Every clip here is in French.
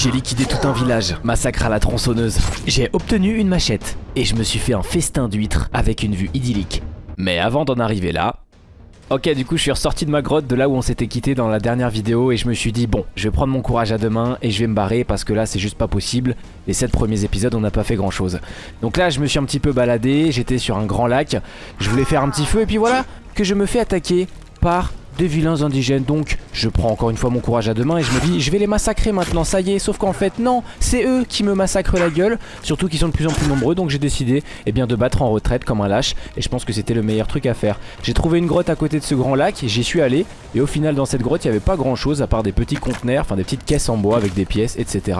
J'ai liquidé tout un village, massacre à la tronçonneuse. J'ai obtenu une machette et je me suis fait un festin d'huîtres avec une vue idyllique. Mais avant d'en arriver là, Ok du coup je suis ressorti de ma grotte de là où on s'était quitté dans la dernière vidéo et je me suis dit bon je vais prendre mon courage à deux mains et je vais me barrer parce que là c'est juste pas possible Les 7 premiers épisodes on n'a pas fait grand chose Donc là je me suis un petit peu baladé, j'étais sur un grand lac Je voulais faire un petit feu et puis voilà que je me fais attaquer par des vilains indigènes. Donc je prends encore une fois mon courage à deux mains et je me dis je vais les massacrer maintenant, ça y est. Sauf qu'en fait non, c'est eux qui me massacrent la gueule. Surtout qu'ils sont de plus en plus nombreux donc j'ai décidé eh bien, de battre en retraite comme un lâche. Et je pense que c'était le meilleur truc à faire. J'ai trouvé une grotte à côté de ce grand lac, j'y suis allé. Et au final dans cette grotte il n'y avait pas grand chose à part des petits conteneurs, enfin des petites caisses en bois avec des pièces etc.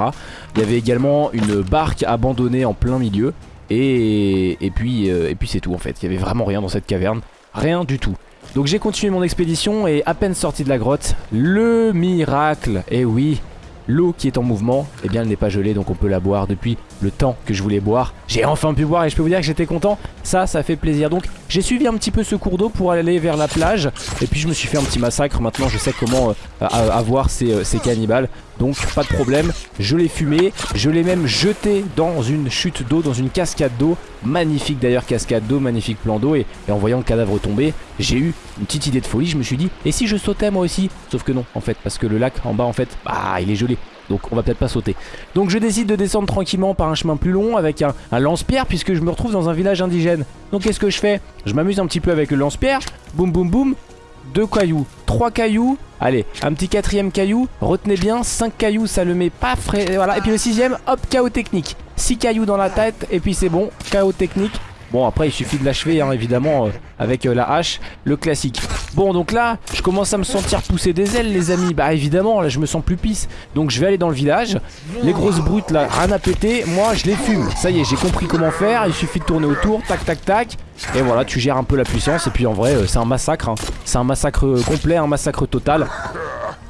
Il y avait également une barque abandonnée en plein milieu. Et, et puis, euh, et puis c'est tout en fait, il n'y avait vraiment rien dans cette caverne. Rien du tout. Donc j'ai continué mon expédition et à peine sorti de la grotte, le miracle, eh oui, l'eau qui est en mouvement, eh bien elle n'est pas gelée donc on peut la boire depuis le temps que je voulais boire. J'ai enfin pu boire et je peux vous dire que j'étais content, ça, ça fait plaisir. Donc j'ai suivi un petit peu ce cours d'eau pour aller vers la plage et puis je me suis fait un petit massacre. Maintenant je sais comment euh, avoir ces, euh, ces cannibales. Donc pas de problème, je l'ai fumé, je l'ai même jeté dans une chute d'eau, dans une cascade d'eau. Magnifique d'ailleurs cascade d'eau, magnifique plan d'eau et, en voyant le cadavre tomber, j'ai eu une petite idée de folie, je me suis dit, et si je sautais moi aussi? Sauf que non en fait, parce que le lac en bas en fait, bah il est gelé. Donc on va peut-être pas sauter. Donc je décide de descendre tranquillement par un chemin plus long avec un, lance-pierre puisque je me retrouve dans un village indigène. Donc qu'est-ce que je fais? Je m'amuse un petit peu avec le lance-pierre. Boum boum boum. Deux cailloux, trois cailloux, allez, un petit quatrième caillou, retenez bien, cinq cailloux, ça le met pas frais, voilà, et puis le sixième, hop, chaos technique, six cailloux dans la tête, et puis c'est bon, chaos technique, Bon après il suffit de l'achever hein, évidemment euh, avec euh, la hache, le classique. Bon donc là je commence à me sentir pousser des ailes les amis. Bah évidemment là je me sens plus pisse. Donc je vais aller dans le village. Les grosses brutes là rien à péter. Moi je les fume. Ça y est j'ai compris comment faire. Il suffit de tourner autour. Tac tac tac. Et voilà tu gères un peu la puissance. Et puis en vrai euh, c'est un massacre. Hein. C'est un massacre complet, un massacre total.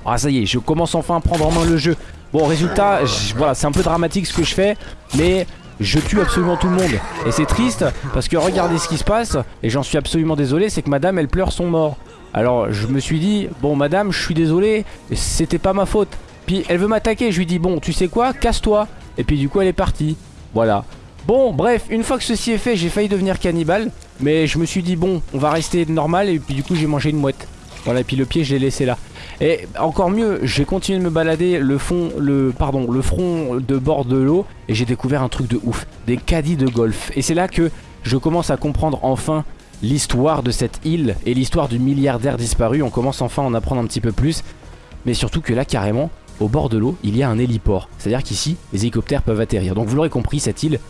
Ah ça y est je commence enfin à prendre en main le jeu. Bon résultat voilà c'est un peu dramatique ce que je fais. Mais je tue absolument tout le monde. Et c'est triste parce que regardez ce qui se passe, et j'en suis absolument désolé, c'est que madame elle pleure son mort. Alors je me suis dit, bon madame je suis désolé, c'était pas ma faute. Puis elle veut m'attaquer, je lui dis bon tu sais quoi, casse-toi. Et puis du coup elle est partie. Voilà. Bon bref, une fois que ceci est fait, j'ai failli devenir cannibale. Mais je me suis dit bon, on va rester normal et puis du coup j'ai mangé une mouette. Voilà, et puis le pied je l'ai laissé là. Et encore mieux, j'ai continué de me balader le fond, le pardon, le front de bord de l'eau et j'ai découvert un truc de ouf, des caddies de golf. Et c'est là que je commence à comprendre enfin l'histoire de cette île et l'histoire du milliardaire disparu. On commence enfin à en apprendre un petit peu plus, mais surtout que là carrément, au bord de l'eau, il y a un héliport. C'est-à-dire qu'ici, les hélicoptères peuvent atterrir. Donc vous l'aurez compris, cette île,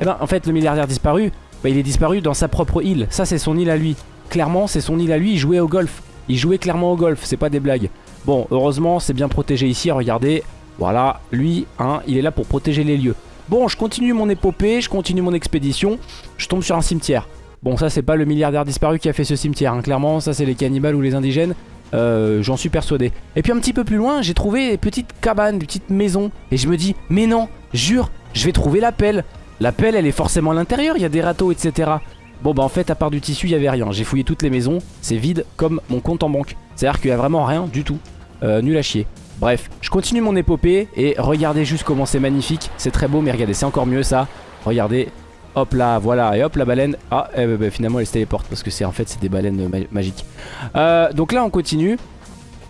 eh ben en fait le milliardaire disparu, bah, il est disparu dans sa propre île. Ça c'est son île à lui. Clairement, c'est son île à lui, il jouait au golf. Il jouait clairement au golf, c'est pas des blagues. Bon, heureusement, c'est bien protégé ici, regardez. Voilà, lui, hein, il est là pour protéger les lieux. Bon, je continue mon épopée, je continue mon expédition. Je tombe sur un cimetière. Bon, ça, c'est pas le milliardaire disparu qui a fait ce cimetière. Hein. Clairement, ça, c'est les cannibales ou les indigènes. Euh, J'en suis persuadé. Et puis un petit peu plus loin, j'ai trouvé des petites cabanes, des petites maisons. Et je me dis, mais non, jure, je vais trouver la pelle. La pelle, elle est forcément à l'intérieur, il y a des râteaux, etc. Bon bah en fait à part du tissu il y avait rien J'ai fouillé toutes les maisons C'est vide comme mon compte en banque C'est à dire qu'il y a vraiment rien du tout euh, Nul à chier Bref je continue mon épopée Et regardez juste comment c'est magnifique C'est très beau mais regardez c'est encore mieux ça Regardez Hop là voilà et hop la baleine Ah eh, bah, finalement elle se téléporte Parce que c'est en fait c'est des baleines magiques euh, Donc là on continue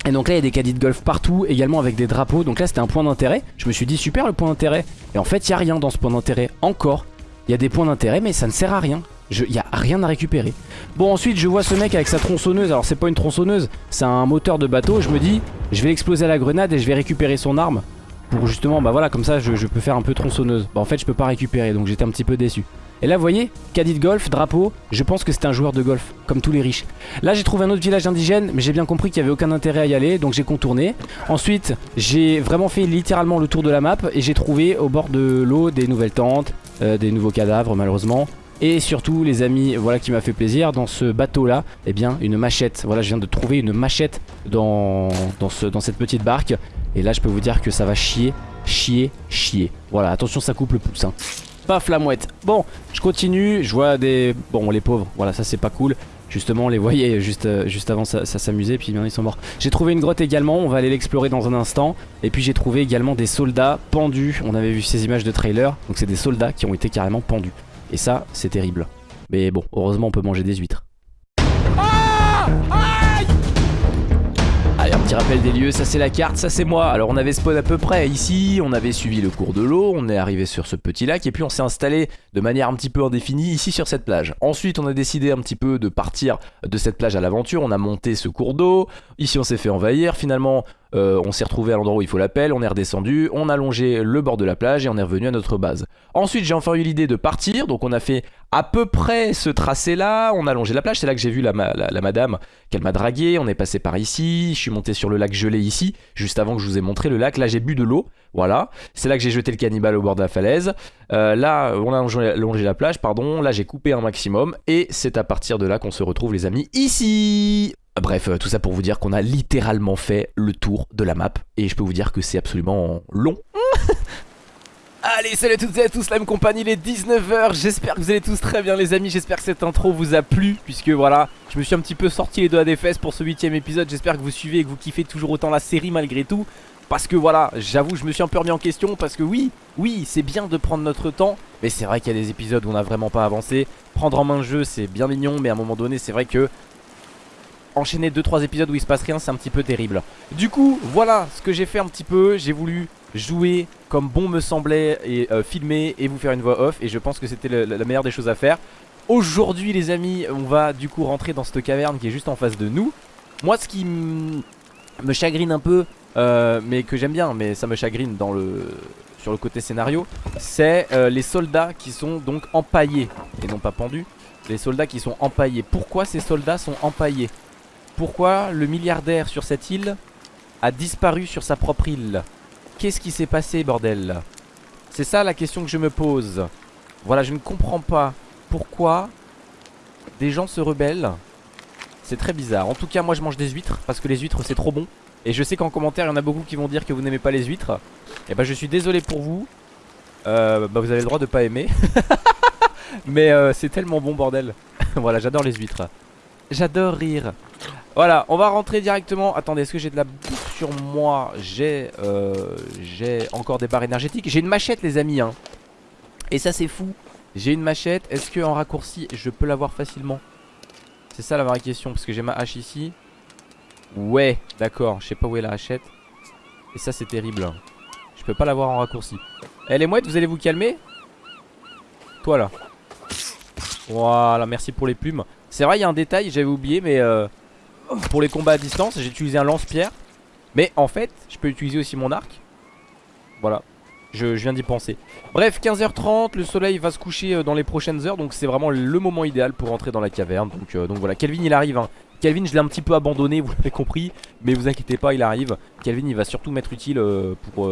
et donc là il y a des caddies de golf partout Également avec des drapeaux Donc là c'était un point d'intérêt Je me suis dit super le point d'intérêt Et en fait il n'y a rien dans ce point d'intérêt Encore Il y a des points d'intérêt mais ça ne sert à rien il n'y a rien à récupérer. Bon ensuite je vois ce mec avec sa tronçonneuse. Alors c'est pas une tronçonneuse, c'est un moteur de bateau. Je me dis je vais l'exploser à la grenade et je vais récupérer son arme. Pour justement bah voilà comme ça je, peux faire un peu tronçonneuse. Bah en fait je peux pas récupérer donc j'étais un petit peu déçu. Et là vous voyez, caddie de golf, drapeau, je pense que c'est un joueur de golf, comme tous les riches. Là j'ai trouvé un autre village indigène, mais j'ai bien compris qu'il n'y avait aucun intérêt à y aller, donc j'ai contourné. Ensuite, j'ai vraiment fait littéralement le tour de la map, et j'ai trouvé au bord de l'eau des nouvelles tentes, euh, des nouveaux cadavres malheureusement, et surtout les amis, voilà qui m'a fait plaisir, dans ce bateau là, eh bien une machette. Voilà je viens de trouver une machette dans, dans, ce, dans cette petite barque. Et là je peux vous dire que ça va chier, chier, chier. Voilà attention ça coupe le pouce hein. Paf la mouette. Bon je continue, je vois des... Bon les pauvres, voilà ça c'est pas cool. Justement, on les voyait juste, euh, juste avant ça, ça s'amusait, puis bien ils sont morts. J'ai trouvé une grotte également, on va aller l'explorer dans un instant. Et puis j'ai trouvé également des soldats pendus. On avait vu ces images de trailer, donc c'est des soldats qui ont été carrément pendus. Et ça, c'est terrible. Mais bon, heureusement, on peut manger des huîtres. Rappel des lieux, ça c'est la carte, ça c'est moi. Alors on avait spawn à peu près ici, on avait suivi le cours de l'eau, on est arrivé sur ce petit lac et puis on s'est installé de manière un petit peu indéfinie ici sur cette plage. Ensuite on a décidé un petit peu de partir de cette plage à l'aventure, on a monté ce cours d'eau, ici on s'est fait envahir, finalement euh, on s'est retrouvé à l'endroit où il faut l'appel, on est redescendu, on a longé le bord de la plage et on est revenu à notre base. Ensuite j'ai enfin eu l'idée de partir, donc on a fait à peu près ce tracé là, on a longé la plage, c'est là que j'ai vu la, la, madame qu'elle m'a dragué, on est passé par ici, je suis monté sur le lac gelé ici, juste avant que je vous ai montré le lac, là j'ai bu de l'eau, voilà, c'est là que j'ai jeté le cannibale au bord de la falaise, euh, là on a longé, longé la plage, pardon, là j'ai coupé un maximum, et c'est à partir de là qu'on se retrouve les amis ici Bref, euh, tout ça pour vous dire qu'on a littéralement fait le tour de la map et je peux vous dire que c'est absolument long. Allez, salut à toutes et à tous, la même compagnie, il est 19h, j'espère que vous allez tous très bien les amis, j'espère que cette intro vous a plu, puisque voilà, je me suis un petit peu sorti les doigts des fesses pour ce huitième épisode, j'espère que vous suivez et que vous kiffez toujours autant la série malgré tout, parce que voilà, j'avoue, je me suis un peu remis en question, parce que oui, oui, c'est bien de prendre notre temps, mais c'est vrai qu'il y a des épisodes où on n'a vraiment pas avancé, prendre en main le jeu c'est bien mignon, mais à un moment donné c'est vrai que enchaîner 2-3 épisodes où il se passe rien, c'est un petit peu terrible. Du coup, voilà ce que j'ai fait un petit peu. J'ai voulu jouer comme bon me semblait et euh, filmer et vous faire une voix off. Et je pense que c'était la meilleure des choses à faire. Aujourd'hui, les amis, on va du coup rentrer dans cette caverne qui est juste en face de nous. Moi, ce qui me chagrine un peu, euh, mais que j'aime bien, mais ça me chagrine dans le sur le côté scénario, c'est euh, les soldats qui sont donc empaillés et non pas pendus. Les soldats qui sont empaillés. Pourquoi ces soldats sont empaillés? Pourquoi le milliardaire sur cette île a disparu sur sa propre île? Qu'est-ce qui s'est passé bordel? C'est ça la question que je me pose. Voilà je ne comprends pas pourquoi des gens se rebellent. C'est très bizarre. En tout cas moi je mange des huîtres parce que les huîtres c'est trop bon. Et je sais qu'en commentaire il y en a beaucoup qui vont dire que vous n'aimez pas les huîtres. Et bah je suis désolé pour vous. Euh, Bah vous avez le droit de pas aimer. Mais euh, c'est tellement bon bordel. Voilà j'adore les huîtres. J'adore rire voilà, on va rentrer directement. Attendez, est-ce que j'ai de la bouffe sur moi? J'ai euh, j'ai encore des barres énergétiques. J'ai une machette, les amis. Hein. Et ça, c'est fou. J'ai une machette. Est-ce qu'en raccourci, je peux l'avoir facilement? C'est ça la vraie question. Parce que j'ai ma hache ici. Ouais, d'accord. Je sais pas où est la hachette. Et ça, c'est terrible. Je peux pas l'avoir en raccourci. Eh, les mouettes, vous allez vous calmer? Toi, là. Voilà, merci pour les plumes. C'est vrai, il y a un détail, j'avais oublié, mais... Euh, pour les combats à distance, j'ai utilisé un lance-pierre. Mais en fait, je peux utiliser aussi mon arc. Voilà. Je, viens d'y penser. Bref, 15h30, le soleil va se coucher euh, dans les prochaines heures. Donc c'est vraiment le moment idéal pour rentrer dans la caverne. Donc, euh, voilà, Kelvin il arrive. Hein. Kelvin je l'ai un petit peu abandonné, vous l'avez compris. Mais vous inquiétez pas, il arrive. Kelvin il va surtout m'être utile euh, pour,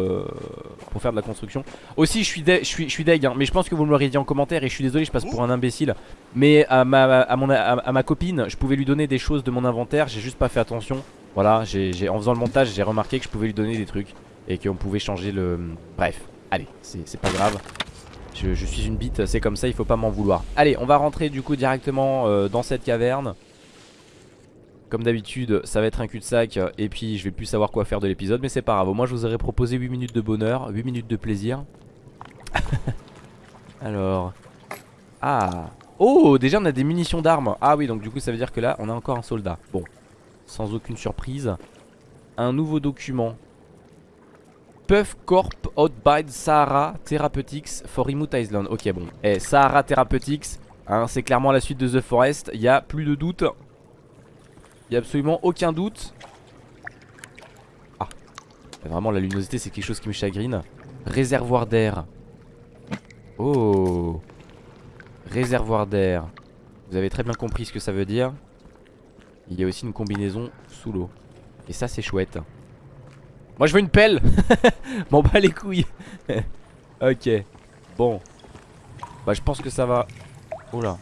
pour faire de la construction. Aussi je suis, je suis, deg, hein, mais je pense que vous me l'aurez dit en commentaire. Et je suis désolé, je passe pour un imbécile. Mais à ma, à, ma copine, je pouvais lui donner des choses de mon inventaire. J'ai juste pas fait attention. Voilà, j'ai en faisant le montage, j'ai remarqué que je pouvais lui donner des trucs. Et qu'on pouvait changer le... Bref. Allez, c'est pas grave. Je, suis une bite, c'est comme ça, il faut pas m'en vouloir. Allez, on va rentrer du coup directement euh, dans cette caverne. Comme d'habitude, ça va être un cul-de-sac et puis je vais plus savoir quoi faire de l'épisode, mais c'est pas grave. Moi, je vous aurais proposé 8 minutes de bonheur, 8 minutes de plaisir. Alors... Ah Oh, déjà on a des munitions d'armes. Ah oui, donc du coup ça veut dire que là, on a encore un soldat. Bon, sans aucune surprise. Un nouveau document. Puff Corp Outbide Sahara Therapeutics for Remote Island. Ok, bon. Eh, Sahara Therapeutics, hein, c'est clairement la suite de The Forest. Il y a plus de doute. Il y a absolument aucun doute. Ah. Vraiment, la luminosité, c'est quelque chose qui me chagrine. Réservoir d'air. Oh. Réservoir d'air. Vous avez très bien compris ce que ça veut dire. Il y a aussi une combinaison sous l'eau. Et ça, c'est chouette. Moi je veux une pelle M'en bats les couilles Ok Bon Bah je pense que ça va Oula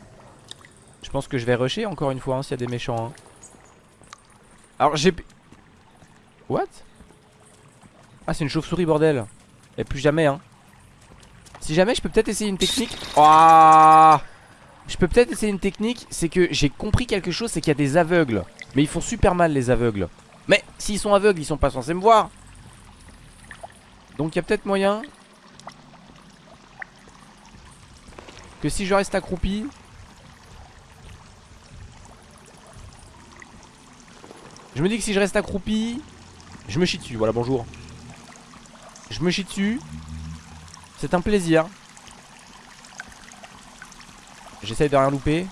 Je pense que je vais rusher encore une fois hein, s'il y a des méchants hein. Alors j'ai What? Ah c'est une chauve-souris bordel. Et plus jamais hein. Si jamais je peux peut-être essayer une technique. Oh Je peux peut-être essayer une technique C'est que j'ai compris quelque chose C'est qu'il y a des aveugles. Mais ils font super mal les aveugles. Mais s'ils sont aveugles ils sont pas censés me voir. Donc il y a peut-être moyen Que si je reste accroupi Je me dis que si je reste accroupi Je me chie dessus, voilà bonjour. Je me chie dessus. C'est un plaisir. J'essaye de rien louper.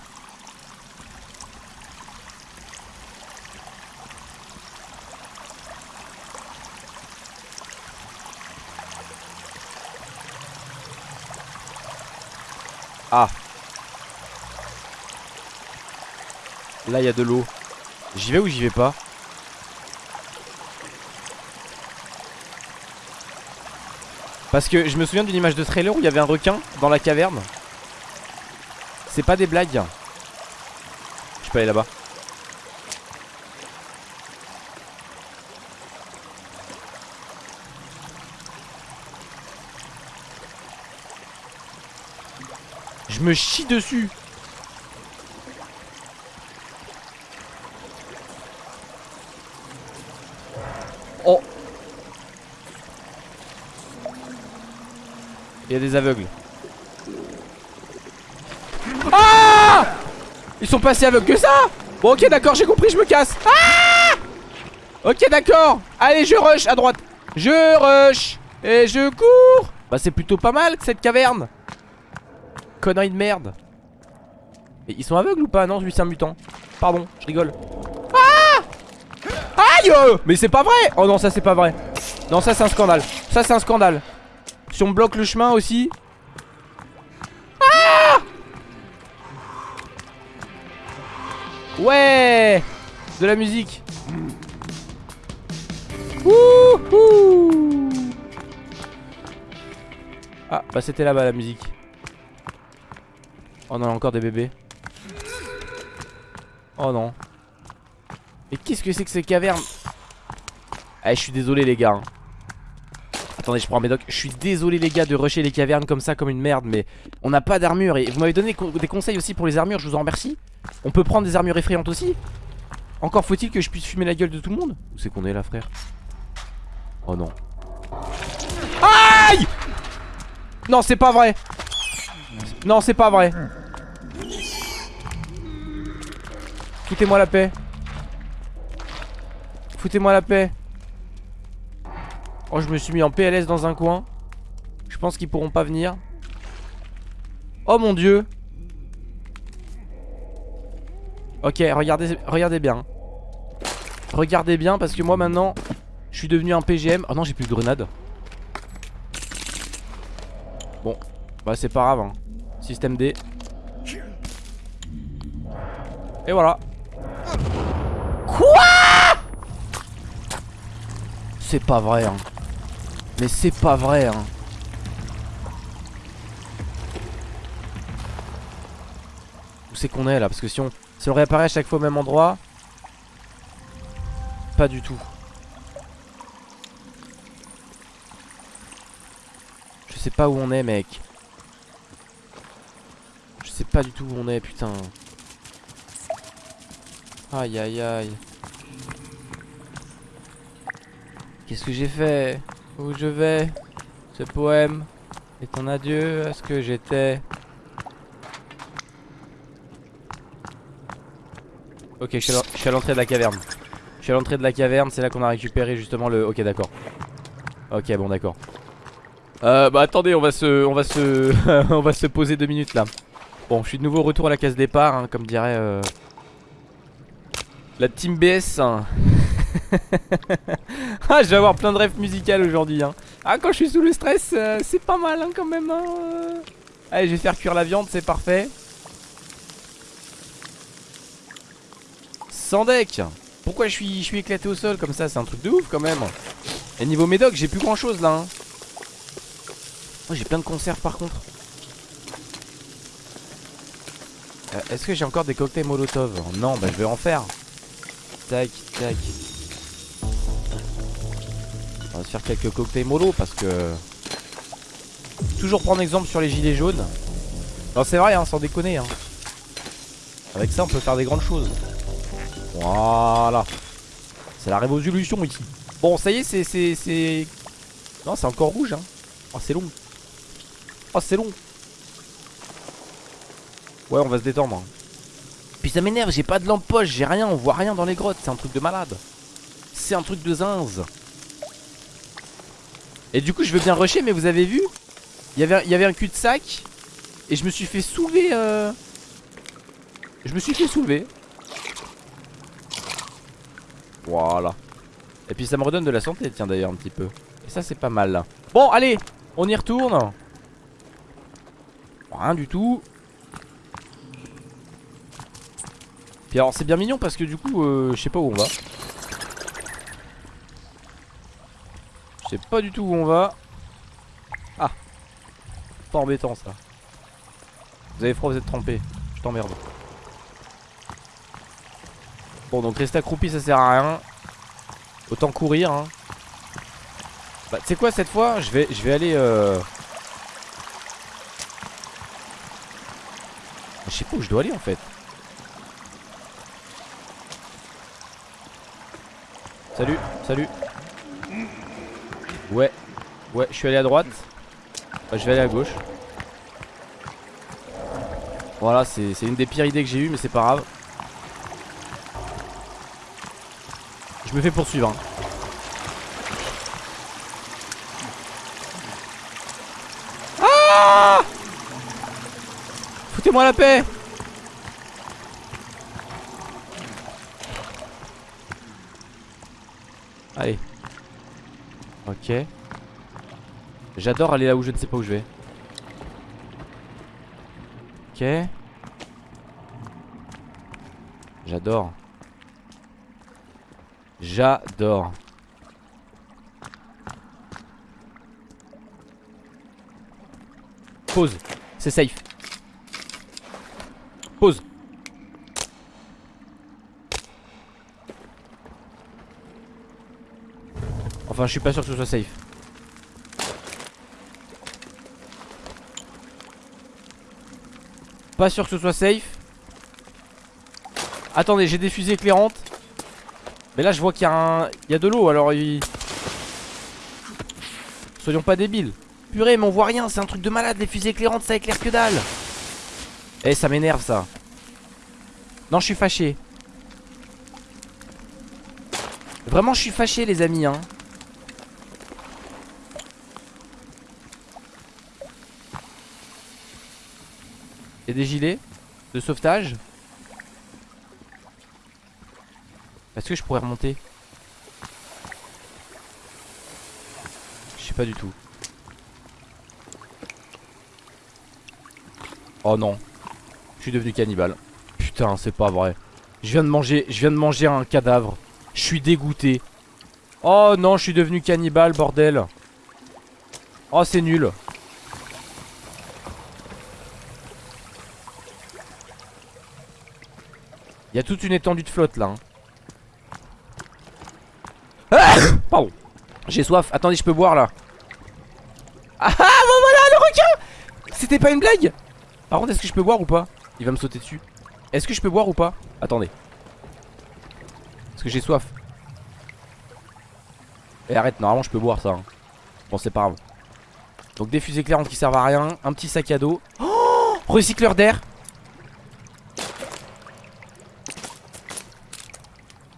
Ah. Là il y a de l'eau. J'y vais ou j'y vais pas? Parce que je me souviens d'une image de trailer où il y avait un requin dans la caverne. C'est pas des blagues. Je peux aller là-bas. Je me chie dessus Il y a des aveugles. Ah Ils sont passés aveugles que ça Bon ok d'accord j'ai compris je me casse. Ah Ok d'accord. Allez je rush à droite. Je rush Et je cours. Bah c'est plutôt pas mal cette caverne. Connerie de merde. Et ils sont aveugles ou pas Non lui c'est un mutant. Pardon je rigole. Ah Aïe Mais c'est pas vrai Oh non ça c'est pas vrai. Non ça c'est un scandale. Ça c'est un scandale Si on bloque le chemin aussi. Ah Ouais De la musique. Wouhou. Ah bah c'était là-bas la musique. Oh non encore des bébés. Oh non. Mais qu'est-ce que c'est que ces cavernes? Eh je suis désolé les gars hein. Attendez je prends mes docs. Je suis désolé les gars de rusher les cavernes comme ça comme une merde Mais on n'a pas d'armure. Et vous m'avez donné des conseils aussi pour les armures Je vous en remercie. On peut prendre des armures effrayantes aussi. Encore faut-il que je puisse fumer la gueule de tout le monde. Où c'est qu'on est là frère? Oh non. Aïe! Non c'est pas vrai. Non c'est pas vrai. Foutez-moi la paix. Foutez-moi la paix Oh je me suis mis en PLS dans un coin. Je pense qu'ils pourront pas venir. Oh mon dieu. Ok regardez, regardez bien. Regardez bien parce que moi maintenant Je suis devenu un PGM Oh non j'ai plus de grenades. Bon Bah c'est pas grave hein. Système D. Et voilà. Quoi? C'est pas vrai hein. Mais c'est pas vrai hein. Où c'est qu'on est là? Parce que si on, si on réapparaît à chaque fois au même endroit Pas du tout. Je sais pas où on est mec. Je sais pas du tout où on est putain. Aïe aïe aïe. Qu'est-ce que j'ai fait? Où je vais Ce poème est un adieu à ce que j'étais. Ok je suis à l'entrée de la caverne. Je suis à l'entrée de la caverne C'est là qu'on a récupéré justement le... Ok d'accord. Ok bon d'accord. Euh, Bah attendez on va se... On va se... on va se poser deux minutes là. Bon je suis de nouveau au retour à la case départ hein, Comme dirait... Euh... La team BS hein. Ah je vais avoir plein de rêves musicales aujourd'hui hein. Ah quand je suis sous le stress euh, c'est pas mal hein, quand même hein. Allez je vais faire cuire la viande c'est parfait Sans deck Pourquoi je suis, je suis éclaté au sol comme ça? C'est un truc de ouf quand même Et niveau médoc j'ai plus grand chose là hein. Oh j'ai plein de conserves par contre euh, Est-ce que j'ai encore des cocktails molotov? Non bah je vais en faire Tac, tac. On va se faire quelques cocktails mollo parce que... Toujours prendre exemple sur les gilets jaunes. Non c'est vrai hein, sans déconner hein. Avec ça on peut faire des grandes choses. Voilà. C'est la révolution ici. Bon ça y est c'est... Non c'est encore rouge hein. Oh c'est long. Oh c'est long. Ouais on va se détendre hein. Puis ça m'énerve j'ai pas de lampe poche J'ai rien on voit rien dans les grottes. C'est un truc de malade. C'est un truc de zinze Et du coup je veux bien rusher mais vous avez vu il y, avait, un cul-de-sac Et je me suis fait soulever euh... Je me suis fait soulever. Voilà. Et puis ça me redonne de la santé tiens d'ailleurs un petit peu. Et ça c'est pas mal. Là Bon allez on y retourne. Rien du tout. Puis alors c'est bien mignon parce que du coup euh, je sais pas où on va pas du tout où on va. Ah. Pas embêtant ça. Vous avez froid vous êtes trempé. Je t'emmerde. Bon donc rester accroupi ça sert à rien. Autant courir hein. Bah tu sais quoi cette fois je vais, vais aller euh... Je sais pas où je dois aller en fait. Salut, salut Ouais, ouais, je suis allé à droite. Bah, Je vais aller à gauche. Voilà, c'est une des pires idées que j'ai eues Mais c'est pas grave. Je me fais poursuivre hein. Ah Foutez-moi la paix Allez Ok J'adore aller là où je ne sais pas où je vais Ok J'adore J'adore. Pause. C'est safe. Pause. Je suis pas sûr que ce soit safe. Pas sûr que ce soit safe. Attendez, j'ai des fusées éclairantes. Mais là je vois qu'il y, a il y a de l'eau alors. Soyons pas débiles Purée mais on voit rien c'est un truc de malade Les fusées éclairantes ça éclaire que dalle Eh ça m'énerve ça Non je suis fâché Vraiment je suis fâché les amis hein Il y a des gilets de sauvetage. Est-ce que je pourrais remonter? Je sais pas du tout. Oh non. Je suis devenu cannibale. Putain c'est pas vrai. Je viens de manger Je viens de manger un cadavre. Je suis dégoûté. Oh non je suis devenu cannibale bordel. Oh c'est nul Il y a toute une étendue de flotte là hein. Pardon. J'ai soif. Attendez, je peux boire là. Ah, ah bon voilà le requin C'était pas une blague Par contre, est-ce que je peux boire ou pas? Il va me sauter dessus. Est-ce que je peux boire ou pas? Attendez. Parce que j'ai soif. Et eh, arrête, normalement je peux boire ça. Hein. Bon, c'est pas grave. Donc des fusées éclairantes qui servent à rien. Un petit sac à dos. Oh Recycleur d'air.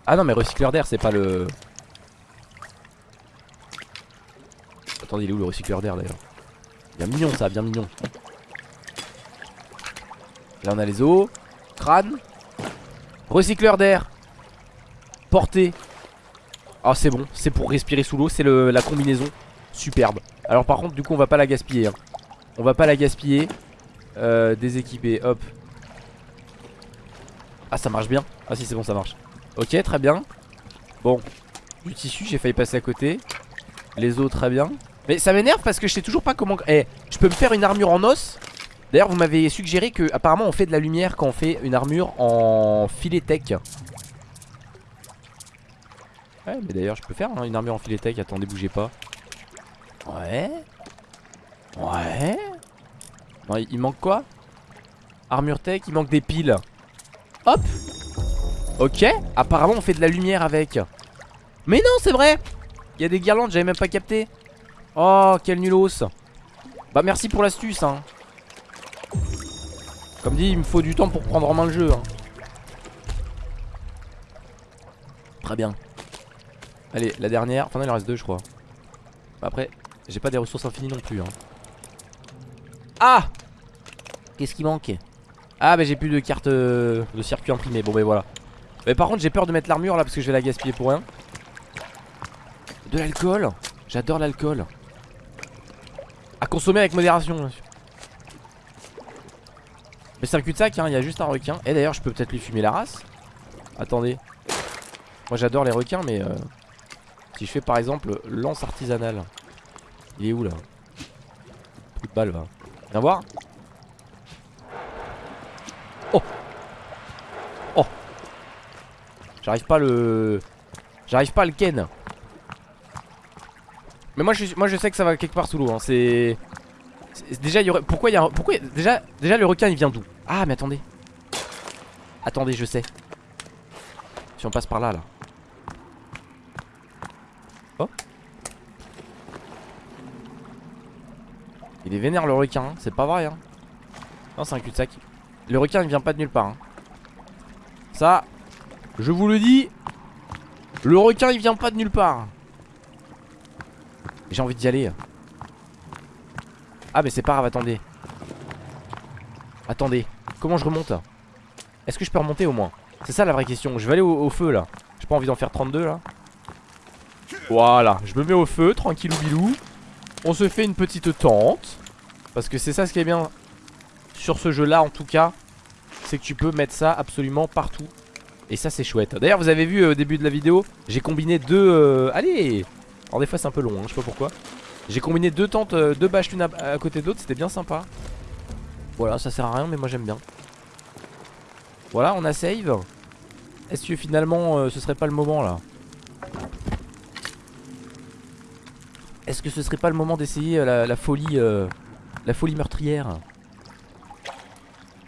Ah non, mais recycleur d'air, c'est pas le. Attendez, il est où le recycleur d'air d'ailleurs? Bien mignon ça, bien mignon. Là on a les eaux. Crâne. Recycleur d'air. Portée. Ah c'est bon, c'est pour respirer sous l'eau, c'est la combinaison. Superbe. Alors par contre du coup on va pas la gaspiller. Hein. On va pas la gaspiller. Euh, déséquiper, hop. Ah ça marche bien. Ah si c'est bon ça marche. Ok très bien. Bon. Du tissu j'ai failli passer à côté. Les os très bien. Mais ça m'énerve parce que je sais toujours pas comment... Eh, je peux me faire une armure en os? D'ailleurs vous m'avez suggéré que apparemment on fait de la lumière quand on fait une armure en filet tech Ouais mais d'ailleurs je peux faire hein, une armure en filet tech Attendez bougez pas Ouais Ouais Non il, manque quoi? Armure tech il manque des piles Hop Ok Apparemment on fait de la lumière avec. Mais non c'est vrai. Il y a des guirlandes j'avais même pas capté. Oh quel nulos. Bah merci pour l'astuce hein. Comme dit il me faut du temps pour prendre en main le jeu hein. Très bien. Allez la dernière. Enfin il en reste deux je crois. Après j'ai pas des ressources infinies non plus hein. Ah! Qu'est-ce qui manque? Ah bah j'ai plus de carte euh, de circuit imprimé. Bon bah voilà Mais par contre j'ai peur de mettre l'armure là parce que je vais la gaspiller pour rien. De l'alcool. J'adore l'alcool. À consommer avec modération Mais c'est un cul-de-sac hein, il y a juste un requin. Et d'ailleurs je peux peut-être lui fumer la race. Attendez. Moi j'adore les requins mais euh, Si je fais par exemple lance artisanale. Il est où là? Coup de balle va. Viens voir Oh Oh J'arrive pas le... J'arrive pas à le ken Mais moi je, moi je sais que ça va quelque part sous l'eau hein. C'est... Déjà y aurait... Pourquoi il y a... Pourquoi déjà... Déjà le requin il vient d'où? Ah mais attendez Attendez je sais Si on passe par là là Oh Il est vénère le requin, hein. c'est pas vrai hein. Non c'est un cul-de-sac Le requin il vient pas de nulle part. Ça Je vous le dis Le requin il vient pas de nulle part. J'ai envie d'y aller. Ah mais c'est pas grave attendez. Attendez Comment je remonte? Est-ce que je peux remonter au moins? C'est ça la vraie question. Je vais aller au, feu là. J'ai pas envie d'en faire 32 là. Voilà. Je me mets au feu tranquillou bilou on se fait une petite tente. Parce que c'est ça ce qui est bien Sur ce jeu là en tout cas. C'est que tu peux mettre ça absolument partout Et ça c'est chouette. D'ailleurs vous avez vu euh, au début de la vidéo J'ai combiné deux... Euh... Allez Alors des fois c'est un peu long hein, je sais pas pourquoi. J'ai combiné deux tentes, euh, deux bâches l'une à, côté d'autre C'était bien sympa. Voilà ça sert à rien mais moi j'aime bien. Voilà on a save. Est-ce que finalement euh, ce serait pas le moment là? Est-ce que ce serait pas le moment d'essayer la, la, folie La folie meurtrière?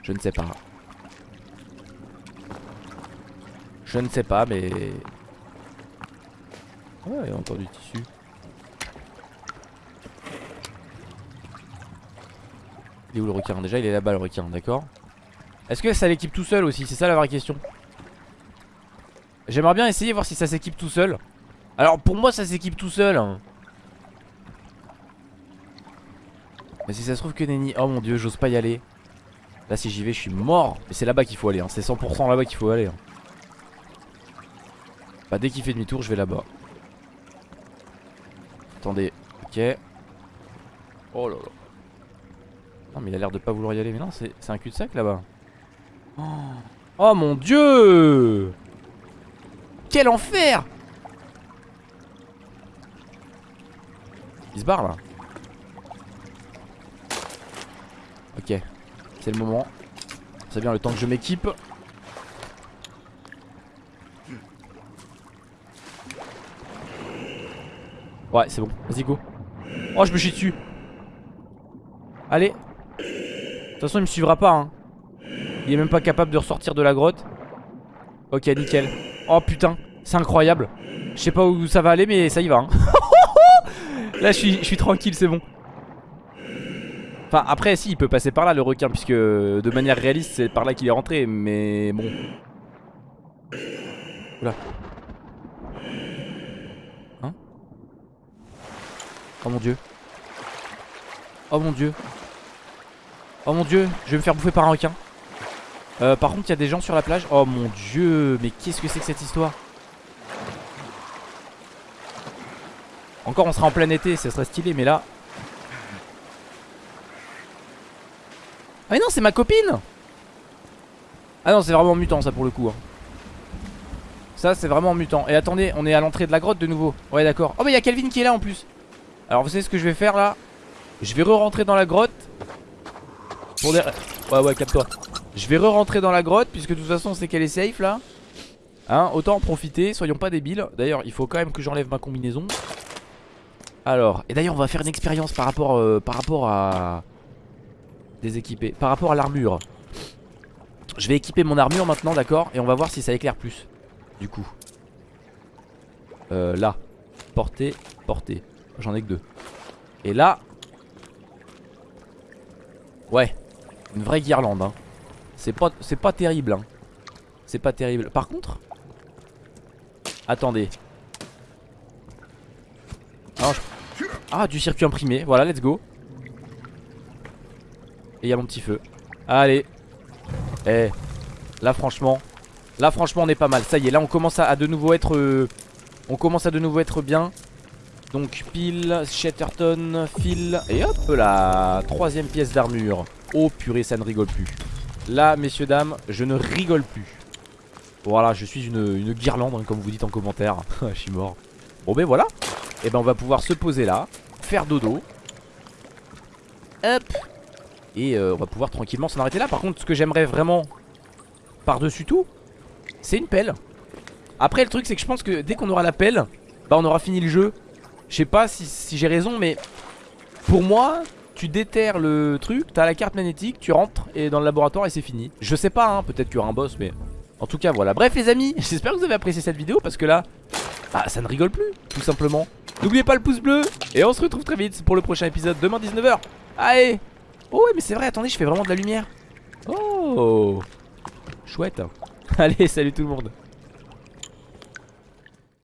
Je ne sais pas Je ne sais pas mais. Ouais il y a encore du tissu. Il est où le requin? Déjà il est là-bas le requin d'accord? Est-ce que ça l'équipe tout seul aussi? C'est ça la vraie question. J'aimerais bien essayer voir si ça s'équipe tout seul. Alors pour moi ça s'équipe tout seul hein. Mais si ça se trouve que Nenny Oh mon dieu j'ose pas y aller. Là si j'y vais je suis mort. Mais c'est là-bas qu'il faut aller hein. C'est 100% là-bas qu'il faut aller hein. Bah dès qu'il fait demi-tour je vais là-bas. Attendez Ok. Oh là là. Non mais il a l'air de pas vouloir y aller. Mais non c'est un cul-de-sac là-bas. Oh. oh mon dieu! Quel enfer! Il se barre là. Ok, c'est le moment. C'est bien le temps que je m'équipe. Ouais, c'est bon. Vas-y, go. Oh, je me chie dessus. Allez. De toute façon, il me suivra pas. Hein. Il est même pas capable de ressortir de la grotte. Ok, nickel. Oh putain, c'est incroyable. Je sais pas où ça va aller, mais ça y va. Hein. Là, je suis, je suis tranquille, c'est bon. Enfin après si il peut passer par là le requin Puisque de manière réaliste c'est par là qu'il est rentré Mais bon Oula Hein Oh mon dieu. Oh mon dieu. Oh mon dieu Je vais me faire bouffer par un requin. Euh, Par contre il y a des gens sur la plage. Oh mon dieu Mais qu'est-ce que c'est que cette histoire? Encore on sera en plein été Ce serait stylé mais là. Ah mais non c'est ma copine! Ah non c'est vraiment mutant ça pour le coup hein. Ça c'est vraiment mutant. Et attendez on est à l'entrée de la grotte de nouveau. Ouais d'accord. Oh mais il y a Calvin qui est là en plus Alors vous savez ce que je vais faire là Je vais re-rentrer dans la grotte Pour des... Ouais ouais capte-toi Je vais re-rentrer dans la grotte Puisque de toute façon c'est qu'elle est safe là Hein autant en profiter Soyons pas débiles D'ailleurs il faut quand même que j'enlève ma combinaison Alors Et d'ailleurs on va faire une expérience par rapport, euh, par rapport à Déséquipé. Par rapport à l'armure. Je vais équiper mon armure maintenant, d'accord Et on va voir si ça éclaire plus. Du coup. Euh, là. Portée, portée. J'en ai que deux. Et là. Ouais. Une vraie guirlande, hein. C'est pas, terrible, hein. C'est pas terrible. Par contre. Attendez. Ah, du circuit imprimé. Voilà, let's go. Et il y a mon petit feu. Allez. Eh. Là, franchement. Là, franchement, on est pas mal. Ça y est, là, on commence à, de nouveau être. Euh, on commence à de nouveau être bien. Donc, pile, Shatterton, fil. Et hop là. Troisième pièce d'armure. Oh purée, ça ne rigole plus. Là, messieurs, dames, je ne rigole plus. Voilà, je suis une, guirlande, hein, comme vous dites en commentaire. je suis mort. Bon, ben voilà. Et eh ben, on va pouvoir se poser là. Faire dodo. Hop. Et euh, on va pouvoir tranquillement s'en arrêter là. Par contre, ce que j'aimerais vraiment par-dessus tout, c'est une pelle. Après, le truc, c'est que je pense que dès qu'on aura la pelle, bah on aura fini le jeu. Je sais pas si, j'ai raison, mais pour moi, tu déterres le truc, t'as la carte magnétique, tu rentres et dans le laboratoire et c'est fini. Je sais pas, hein, peut-être qu'il y aura un boss, mais en tout cas, voilà. Bref, les amis, j'espère que vous avez apprécié cette vidéo parce que là, bah, ça ne rigole plus, tout simplement. N'oubliez pas le pouce bleu et on se retrouve très vite pour le prochain épisode demain 19h. Allez Oh ouais mais c'est vrai attendez je fais vraiment de la lumière Oh Chouette Allez salut tout le monde